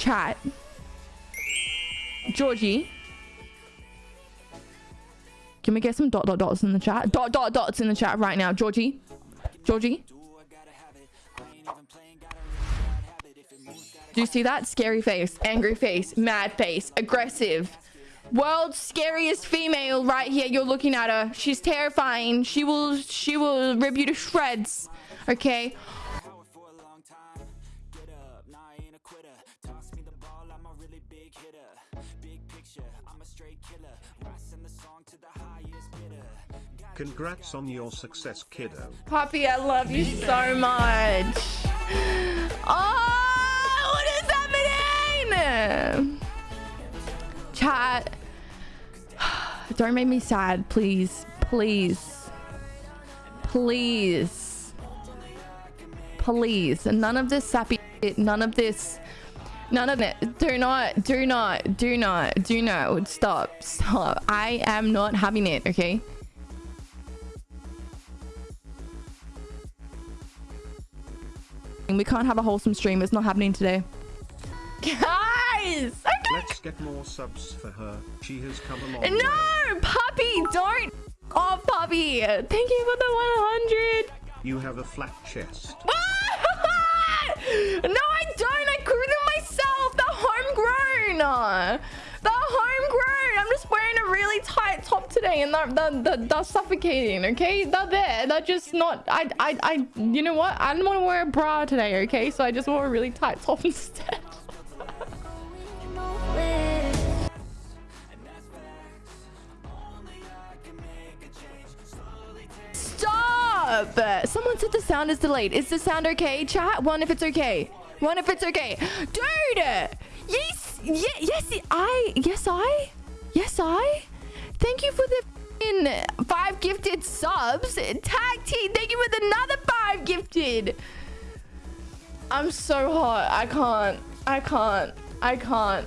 Chat. Georgie. Can we get some dot dot dots in the chat? Dot dot dots in the chat right now. Georgie. Georgie. Do you see that? Scary face, angry face, mad face, aggressive. World's scariest female right here. You're looking at her. She's terrifying. She will she will rip you to shreds. Okay. Congrats on your success, kiddo. Poppy, I love you so much. Oh, what is happening? Chat. Don't make me sad, please. Please. Please. Please. None of this sappy shit. None of this. None of it. Do not. Do not. Do not. Do not. Stop. Stop. I am not having it, okay? We can't have a wholesome stream. It's not happening today. Guys! Okay. Let's get more subs for her. She has come along. No! way. Puppy! Don't! Oh, Puppy! Thank you for the 100! You have a flat chest. no, I don't! I grew them myself! They're homegrown! They're homegrown! I'm just wearing a really tight top today and they're, they're, they're, suffocating, okay? They're there. They're just not... I, I, I... You know what? I didn't want to wear a bra today, okay? So I just wore a really tight top instead. Stop! Someone said the sound is delayed. Is the sound okay? Chat? One if it's okay. One if it's okay. Dude! Yes! Yeah, yes, I... Yes, I? Yes, I? Thank you for the five gifted subs. Tag team, thank you with another five gifted. I'm so hot. I can't. I can't. I can't.